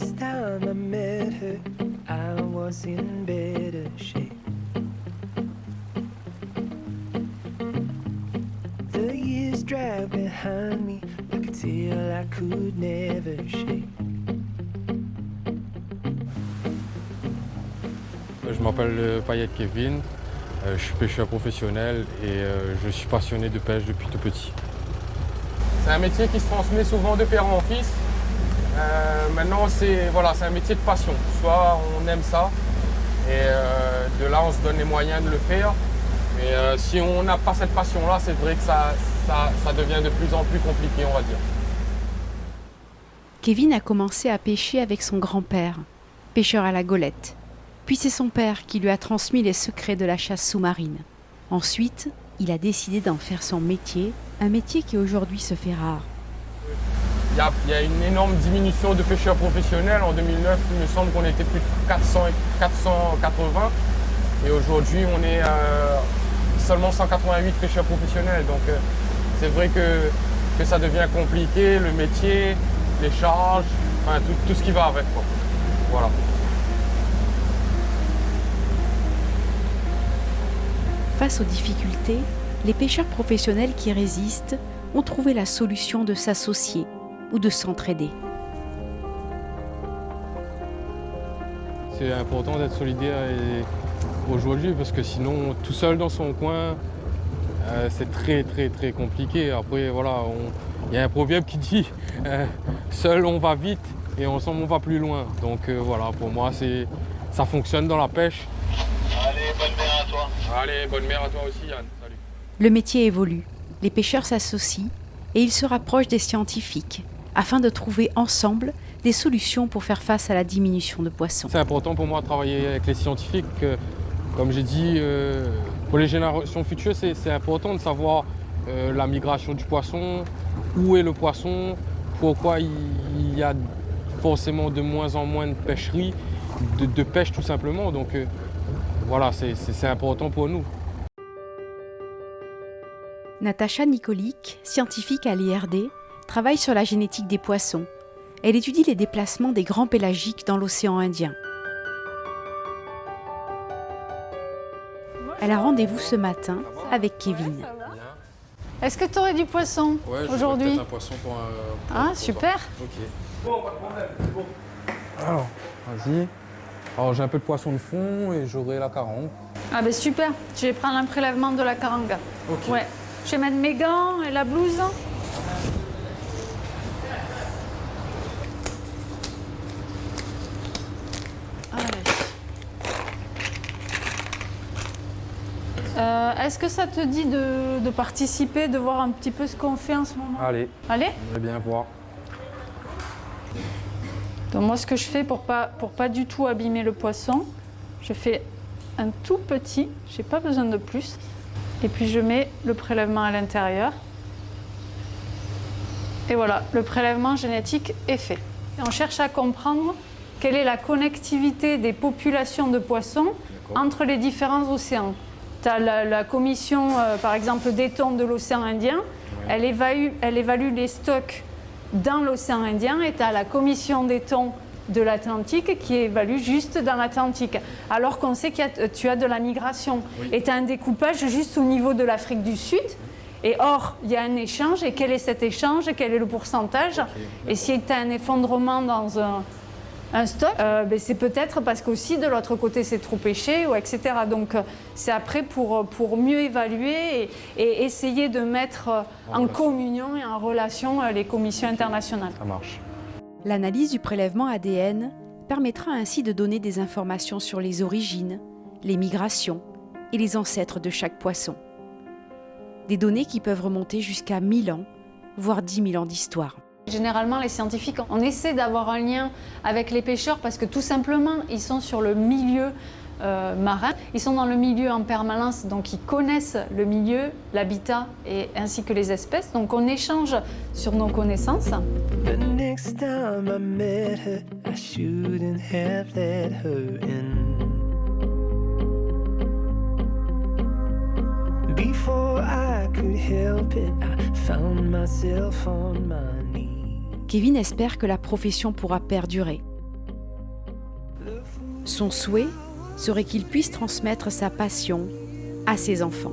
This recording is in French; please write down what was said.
first time I met her, I was in better shape. The years drag behind me like a tail I could never shake. Je m'appelle Payet Kevin, euh, je suis pêcheur professionnel et euh, je suis passionné de pêche depuis tout petit. C'est un métier qui se transmet souvent de père en fils. Euh, maintenant, c'est voilà, un métier de passion. Soit on aime ça et de là, on se donne les moyens de le faire. Mais si on n'a pas cette passion-là, c'est vrai que ça, ça, ça devient de plus en plus compliqué, on va dire. Kevin a commencé à pêcher avec son grand-père, pêcheur à la golette. Puis c'est son père qui lui a transmis les secrets de la chasse sous-marine. Ensuite, il a décidé d'en faire son métier, un métier qui aujourd'hui se fait rare. Il y, a, une énorme diminution de pêcheurs professionnels. En 2009, il me semble qu'on était plus de 400, 480. Et aujourd'hui, on est euh, seulement 188 pêcheurs professionnels. Donc euh, c'est vrai que, ça devient compliqué, le métier, les charges, enfin, tout, ce qui va avec. Voilà. Face aux difficultés, les pêcheurs professionnels qui résistent ont trouvé la solution de s'associer ou de s'entraider. C'est important d'être solidaire aujourd'hui parce que sinon, tout seul dans son coin, euh, c'est très très très compliqué. Après, voilà, il y a un proverbe qui dit euh, seul on va vite et ensemble on va plus loin. Donc euh, voilà, pour moi, ça fonctionne dans la pêche. Allez, bonne mer à toi. Allez, bonne mer à toi aussi, Yann. Salut. Le métier évolue. Les pêcheurs s'associent et ils se rapprochent des scientifiques afin de trouver ensemble des solutions pour faire face à la diminution de poissons. C'est important pour moi de travailler avec les scientifiques. Comme j'ai dit, euh, pour les générations futures, c'est important de savoir euh, la migration du poisson, où est le poisson, pourquoi il y a forcément de moins en moins de pêcheries, de, pêche tout simplement. Donc euh, voilà, c'est important pour nous. Natacha Nikolic, scientifique à l'IRD, travaille sur la génétique des poissons. Elle étudie les déplacements des grands pélagiques dans l'océan Indien. Elle a rendez-vous ce matin avec Kevin. Est-ce que tu aurais du poisson aujourd'hui un poisson pour un, Ah, super. Ok. Bon, pas de problème, bon. Alors, vas-y. Alors j'ai un peu de poisson de fond et j'aurai la carangue. Ah ben super, je vais prendre un prélèvement de la carangue. Ok. Ouais. Je vais mettre mes gants et la blouse. Euh, Est-ce que ça te dit de, de, participer, de voir un petit peu ce qu'on fait en ce moment? Allez. Allez? On va bien voir. Donc moi, ce que je fais pour pas, pour pas du tout abîmer le poisson, je fais un tout petit, j'ai pas besoin de plus, et puis je mets le prélèvement à l'intérieur. Et voilà, le prélèvement génétique est fait. Et on cherche à comprendre quelle est la connectivité des populations de poissons entre les différents océans. Tu as la, commission, euh, par exemple, des thons de l'océan Indien, elle, évalue, elle évalue les stocks dans l'océan Indien et tu as la commission des thons de l'Atlantique qui évalue juste dans l'Atlantique. Alors qu'on sait que tu as de la migration. Et tu as un découpage juste au niveau de l'Afrique du Sud. Et or, il y a un échange, et quel est cet échange, quel est le pourcentage? Et si tu as un effondrement dans un, un stock, euh, ben c'est peut-être parce qu'aussi de l'autre côté c'est trop pêché, ou etc. Donc euh, c'est après pour, pour mieux évaluer et, essayer de mettre euh, en, communion et en relation les commissions internationales. Ça marche. L'analyse du prélèvement ADN permettra ainsi de donner des informations sur les origines, les migrations et les ancêtres de chaque poisson. Des données qui peuvent remonter jusqu'à 1000 ans, voire 10 000 ans d'histoire. Généralement, les scientifiques, on essaie d'avoir un lien avec les pêcheurs parce que tout simplement, ils sont sur le milieu euh, marin. Ils sont dans le milieu en permanence, donc ils connaissent le milieu, l'habitat et ainsi que les espèces. Donc on échange sur nos connaissances. Kevin espère que la profession pourra perdurer. Son souhait serait qu'il puisse transmettre sa passion à ses enfants.